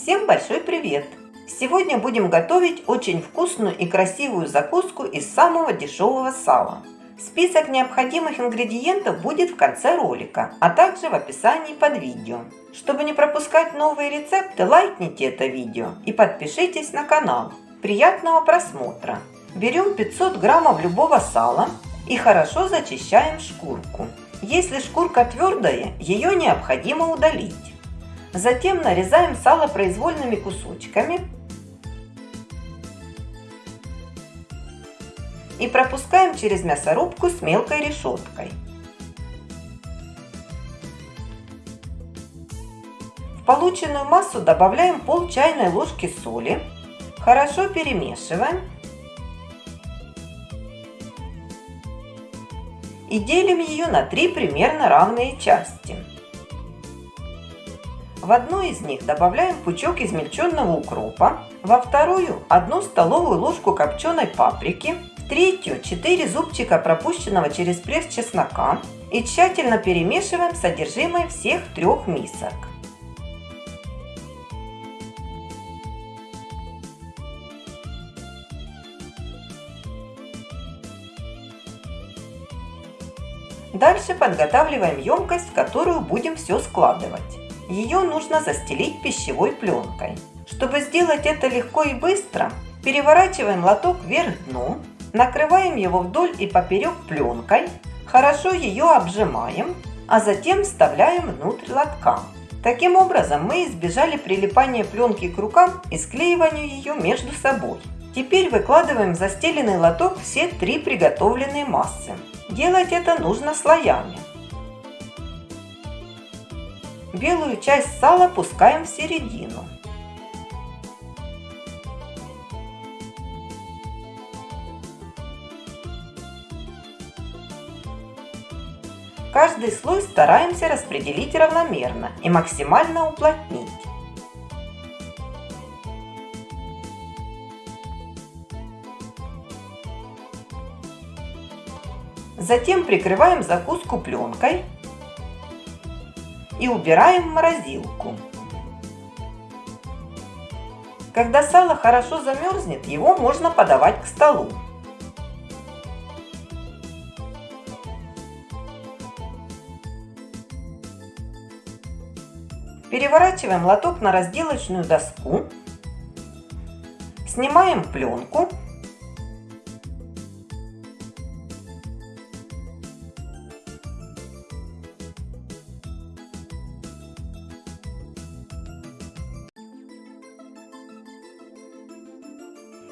Всем большой привет! Сегодня будем готовить очень вкусную и красивую закуску из самого дешевого сала. Список необходимых ингредиентов будет в конце ролика, а также в описании под видео. Чтобы не пропускать новые рецепты, лайкните это видео и подпишитесь на канал. Приятного просмотра! Берем 500 граммов любого сала и хорошо зачищаем шкурку. Если шкурка твердая, ее необходимо удалить. Затем нарезаем сало произвольными кусочками и пропускаем через мясорубку с мелкой решеткой. В полученную массу добавляем пол чайной ложки соли, хорошо перемешиваем и делим ее на три примерно равные части. В одну из них добавляем пучок измельченного укропа, во вторую одну столовую ложку копченой паприки, в третью 4 зубчика пропущенного через пресс чеснока и тщательно перемешиваем содержимое всех трех мисок. Дальше подготавливаем емкость, в которую будем все складывать. Ее нужно застелить пищевой пленкой. Чтобы сделать это легко и быстро, переворачиваем лоток вверх дном, накрываем его вдоль и поперек пленкой, хорошо ее обжимаем, а затем вставляем внутрь лотка. Таким образом мы избежали прилипания пленки к рукам и склеивания ее между собой. Теперь выкладываем в застеленный лоток все три приготовленные массы. Делать это нужно слоями. Белую часть сала пускаем в середину. Каждый слой стараемся распределить равномерно и максимально уплотнить. Затем прикрываем закуску пленкой и убираем в морозилку. Когда сало хорошо замерзнет, его можно подавать к столу. Переворачиваем лоток на разделочную доску, снимаем пленку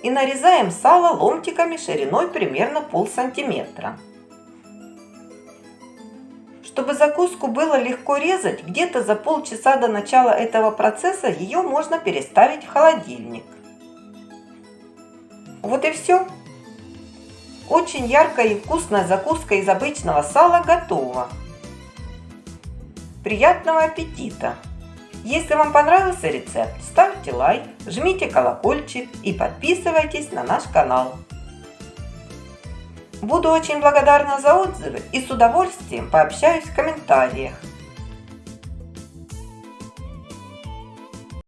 и нарезаем сало ломтиками шириной примерно пол сантиметра. Чтобы закуску было легко резать, где-то за полчаса до начала этого процесса ее можно переставить в холодильник. Вот и все. Очень яркая и вкусная закуска из обычного сала готова. Приятного аппетита! Если вам понравился рецепт, ставьте лайк, жмите колокольчик и подписывайтесь на наш канал. Буду очень благодарна за отзывы и с удовольствием пообщаюсь в комментариях.